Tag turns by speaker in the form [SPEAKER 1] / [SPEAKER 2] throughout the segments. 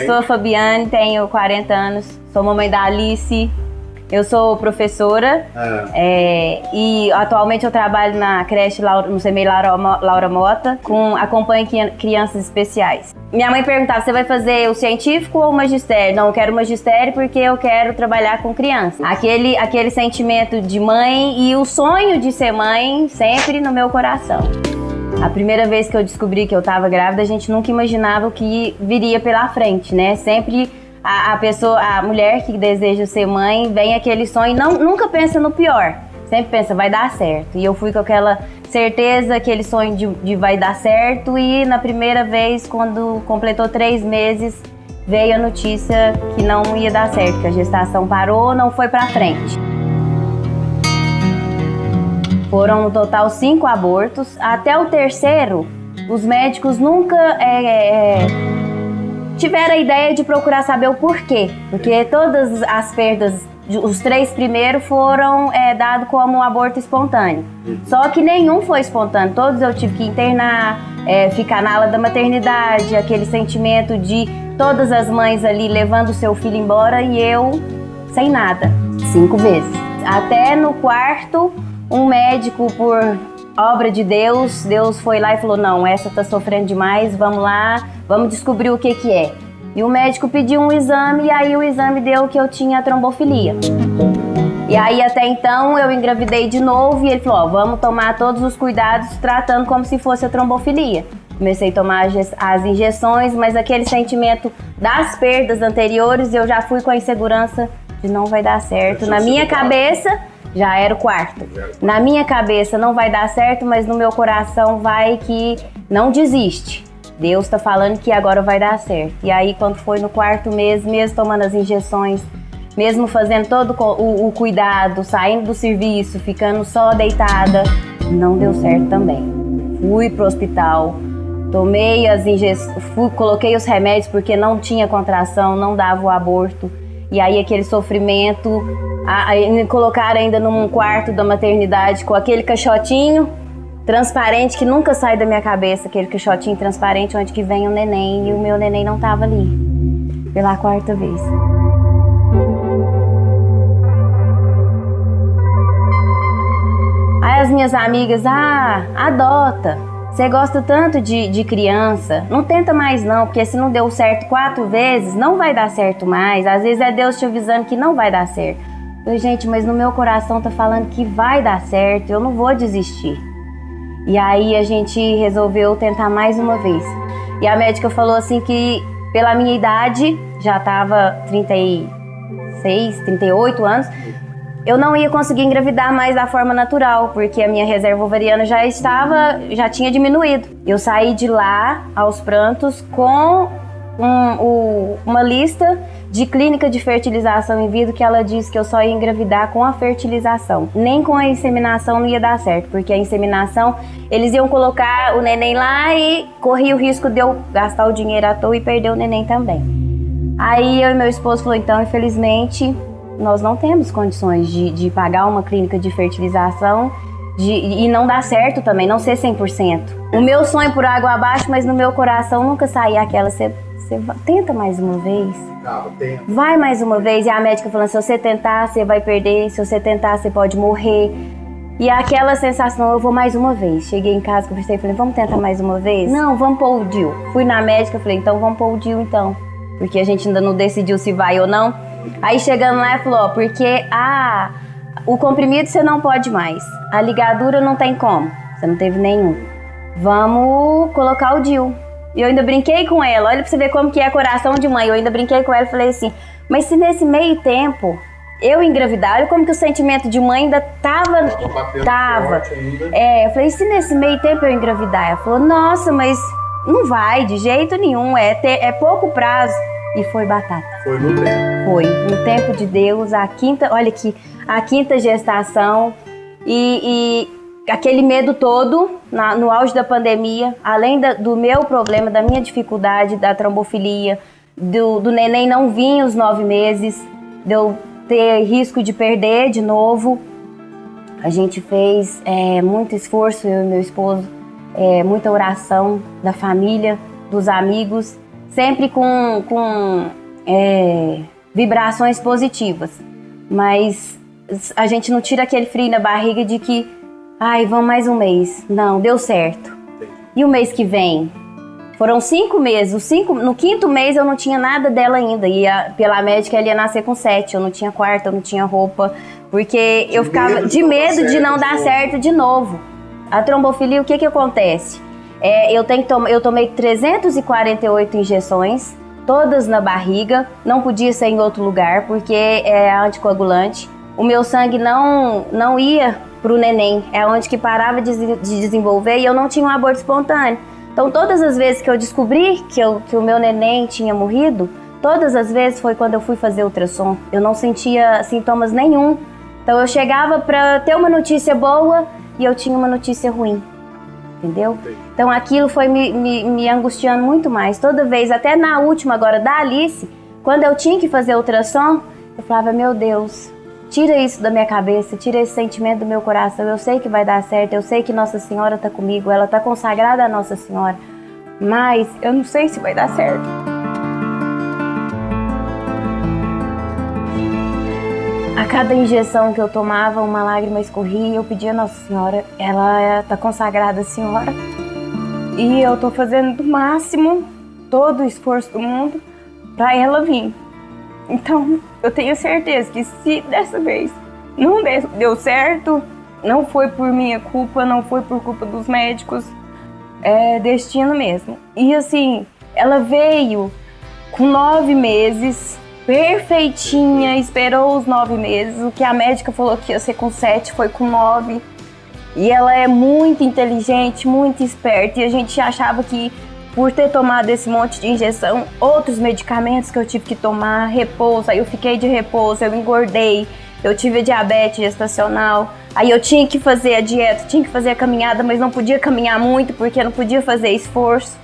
[SPEAKER 1] Eu sou a Fabiane, tenho 40 anos, sou mamãe da Alice. Eu sou professora
[SPEAKER 2] Ah,
[SPEAKER 1] é, e atualmente eu trabalho na creche Laura- no CMEI Laura, Mo- Laura Mota, com acompanho cri- crianças especiais. Minha mãe perguntava: você vai fazer o científico ou o magistério? Não, eu quero o magistério porque eu quero trabalhar com crianças. Aquele, aquele sentimento de mãe e o sonho de ser mãe sempre no meu coração. A primeira vez que eu descobri que eu estava grávida, a gente nunca imaginava o que viria pela frente, né? Sempre a, a pessoa, a mulher que deseja ser mãe, vem aquele sonho e não, nunca pensa no pior. Sempre pensa, vai dar certo. E eu fui com aquela certeza, aquele sonho de, de vai dar certo. E na primeira vez, quando completou três meses, veio a notícia que não ia dar certo, que a gestação parou, não foi pra frente. Foram no total cinco abortos. Até o terceiro, os médicos nunca é, é, tiveram a ideia de procurar saber o porquê. Porque todas as perdas, os três primeiros foram é, dados como aborto espontâneo. Só que nenhum foi espontâneo. Todos eu tive que internar, é, ficar na ala da maternidade, aquele sentimento de todas as mães ali levando seu filho embora e eu sem nada. Cinco vezes. Até no quarto, um médico, por obra de Deus, Deus foi lá e falou: Não, essa tá sofrendo demais, vamos lá, vamos descobrir o que que é. E o médico pediu um exame, e aí o exame deu que eu tinha trombofilia. E aí até então eu engravidei de novo e ele falou: Ó, vamos tomar todos os cuidados tratando como se fosse a trombofilia. Comecei a tomar as injeções, mas aquele sentimento das perdas anteriores eu já fui com a insegurança de não vai dar certo. Na minha cabeça já era o quarto. Na minha cabeça não vai dar certo, mas no meu coração vai que não desiste. Deus tá falando que agora vai dar certo. E aí quando foi no quarto mês, mesmo tomando as injeções, mesmo fazendo todo o, o cuidado, saindo do serviço, ficando só deitada, não deu certo também. Fui pro hospital, tomei as injeções, coloquei os remédios porque não tinha contração, não dava o aborto. E aí aquele sofrimento, a- aí me colocaram ainda num quarto da maternidade com aquele caixotinho transparente que nunca sai da minha cabeça, aquele caixotinho transparente onde que vem o neném e o meu neném não tava ali. Pela quarta vez. Aí as minhas amigas, ah, adota. Você gosta tanto de, de criança, não tenta mais não, porque se não deu certo quatro vezes, não vai dar certo mais. Às vezes é Deus te avisando que não vai dar certo. Falei, gente, mas no meu coração tá falando que vai dar certo, eu não vou desistir. E aí a gente resolveu tentar mais uma vez. E a médica falou assim que pela minha idade, já tava 36, 38 anos, eu não ia conseguir engravidar mais da forma natural, porque a minha reserva ovariana já estava, já tinha diminuído. Eu saí de lá aos prantos com um- o- uma lista de clínica de fertilização in vitro que ela disse que eu só ia engravidar com a fertilização. Nem com a inseminação não ia dar certo, porque a inseminação eles iam colocar o neném lá e corria o risco de eu gastar o dinheiro à toa e perder o neném também. Aí eu e meu esposo falou, então, infelizmente, nós não temos condições de, de pagar uma clínica de fertilização de- e não dá certo também, não ser 100%. O meu sonho por água abaixo, mas no meu coração nunca saía aquela, você tenta mais uma vez,
[SPEAKER 2] Tava tempo.
[SPEAKER 1] vai mais uma vez. E a médica falando, se você tentar, você vai perder, se você tentar, você pode morrer. E aquela sensação, eu vou mais uma vez. Cheguei em casa, conversei e falei, vamos tentar mais uma vez? Não, vamos pôr o DIU. Fui na médica, falei, então vamos pôr o DIU então. Porque a gente ainda não decidiu se vai ou não. Aí chegando lá, falou, ó, porque a, o comprimido você não pode mais. A ligadura não tem como. Você não teve nenhum. Vamos colocar o DIU. E eu ainda brinquei com ela. Olha pra você ver como que é coração de mãe. Eu ainda brinquei com ela e falei assim, mas se nesse meio tempo eu engravidar, olha como que o sentimento de mãe ainda tava...
[SPEAKER 2] Tava ainda.
[SPEAKER 1] É, eu falei, e se nesse meio tempo eu engravidar? Ela falou, nossa, mas não vai de jeito nenhum, é, ter, é pouco prazo. E foi batata.
[SPEAKER 2] Foi no tempo.
[SPEAKER 1] Foi, no tempo de Deus, a quinta, olha aqui, a quinta gestação e, e aquele medo todo na- no auge da pandemia, além da- do meu problema, da minha dificuldade, da trombofilia, do, do neném não vir os nove meses, de eu ter risco de perder de novo. A gente fez é, muito esforço, eu e meu esposo, é, muita oração da família, dos amigos, sempre com, com é, vibrações positivas. Mas a gente não tira aquele frio na barriga de que, ai, vamos mais um mês. Não, deu certo. E o mês que vem? Foram cinco meses. Cinco, no quinto mês eu não tinha nada dela ainda. E a, pela médica ela ia nascer com sete. Eu não tinha quarto, eu não tinha roupa. Porque de eu ficava de medo de não dar certo de novo. A trombofilia, o que que acontece? É, eu, tenho to eu tomei 348 injeções, todas na barriga. Não podia ser em outro lugar, porque é anticoagulante. O meu sangue não, não ia para o neném. É onde que parava de, de desenvolver e eu não tinha um aborto espontâneo. Então, todas as vezes que eu descobri que, eu, que o meu neném tinha morrido, todas as vezes foi quando eu fui fazer ultrassom. Eu não sentia sintomas nenhum. Então, eu chegava para ter uma notícia boa e eu tinha uma notícia ruim. Entendeu? Então, aquilo foi me, me, me angustiando muito mais. Toda vez, até na última agora da Alice, quando eu tinha que fazer ultrassom, eu falava, meu Deus, Tira isso da minha cabeça, tira esse sentimento do meu coração. Eu sei que vai dar certo, eu sei que Nossa Senhora está comigo, ela está consagrada a Nossa Senhora. Mas eu não sei se vai dar certo. A cada injeção que eu tomava, uma lágrima escorria e eu pedia a Nossa Senhora, ela está consagrada, Senhora. E eu estou fazendo do máximo, todo o esforço do mundo, para ela vir. Então, eu tenho certeza que se dessa vez não deu certo, não foi por minha culpa, não foi por culpa dos médicos, é destino mesmo. E assim, ela veio com nove meses, perfeitinha, esperou os nove meses. O que a médica falou que ia ser com sete foi com nove. E ela é muito inteligente, muito esperta. E a gente achava que por ter tomado esse monte de injeção, outros medicamentos que eu tive que tomar, repouso, aí eu fiquei de repouso, eu engordei, eu tive diabetes gestacional, aí eu tinha que fazer a dieta, tinha que fazer a caminhada, mas não podia caminhar muito porque não podia fazer esforço.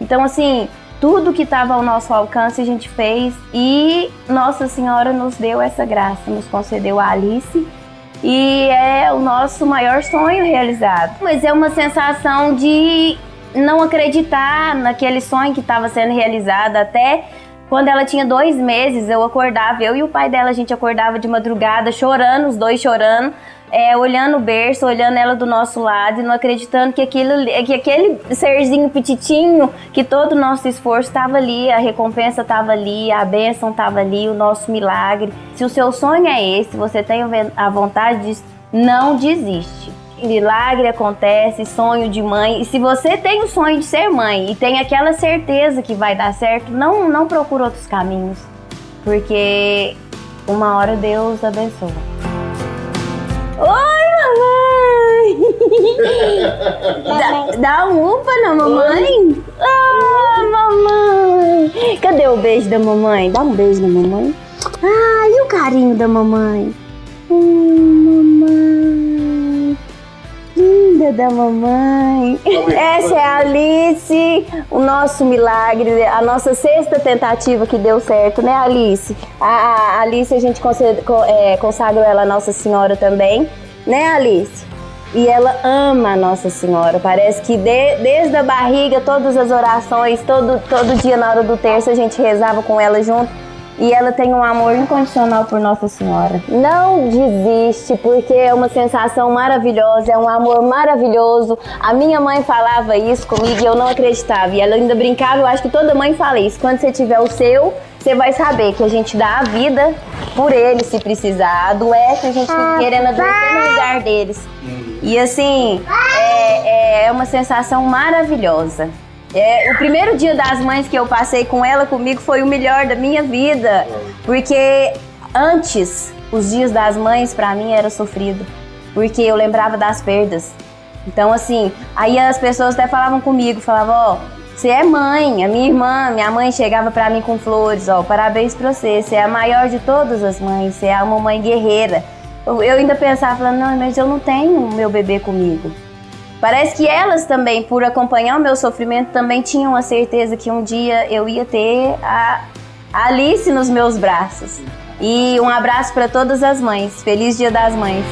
[SPEAKER 1] Então, assim, tudo que estava ao nosso alcance a gente fez e Nossa Senhora nos deu essa graça, nos concedeu a Alice e é o nosso maior sonho realizado. Mas é uma sensação de não acreditar naquele sonho que estava sendo realizado até quando ela tinha dois meses, eu acordava, eu e o pai dela, a gente acordava de madrugada, chorando, os dois chorando, é, olhando o berço, olhando ela do nosso lado e não acreditando que, aquilo, que aquele serzinho petitinho, que todo o nosso esforço estava ali, a recompensa estava ali, a bênção estava ali, o nosso milagre. Se o seu sonho é esse, você tem a vontade de não desiste milagre acontece, sonho de mãe. E se você tem o sonho de ser mãe e tem aquela certeza que vai dar certo, não, não procura outros caminhos. Porque uma hora Deus abençoa. Oi, mamãe! dá, dá um upa na mamãe? Ah, mamãe! Cadê o beijo da mamãe? Dá um beijo na mamãe. Ah, e o carinho da mamãe? Hum, da mamãe. Essa é a Alice, o nosso milagre, a nossa sexta tentativa que deu certo, né, Alice? A, a Alice, a gente é, consagrou ela a Nossa Senhora também, né, Alice? E ela ama a Nossa Senhora. Parece que de, desde a barriga, todas as orações, todo, todo dia na hora do terço, a gente rezava com ela junto e ela tem um amor incondicional por Nossa Senhora. Não desiste, porque é uma sensação maravilhosa, é um amor maravilhoso. A minha mãe falava isso comigo e eu não acreditava. E ela ainda brincava, eu acho que toda mãe fala isso. Quando você tiver o seu, você vai saber que a gente dá a vida por ele se precisar. Adoece, a gente fica querendo adoecer no lugar deles. E assim, é, é uma sensação maravilhosa. É, o primeiro dia das mães que eu passei com ela comigo foi o melhor da minha vida, porque antes os dias das mães para mim era sofrido, porque eu lembrava das perdas. Então assim, aí as pessoas até falavam comigo, falavam, ó, oh, você é mãe, a minha irmã, minha mãe chegava para mim com flores, ó, parabéns para você, você é a maior de todas as mães, você é uma mãe guerreira. Eu, ainda pensava, não, mas eu não tenho meu bebê comigo. Parece que elas também, por acompanhar o meu sofrimento, também tinham a certeza que um dia eu ia ter a Alice nos meus braços. E um abraço para todas as mães. Feliz Dia das Mães.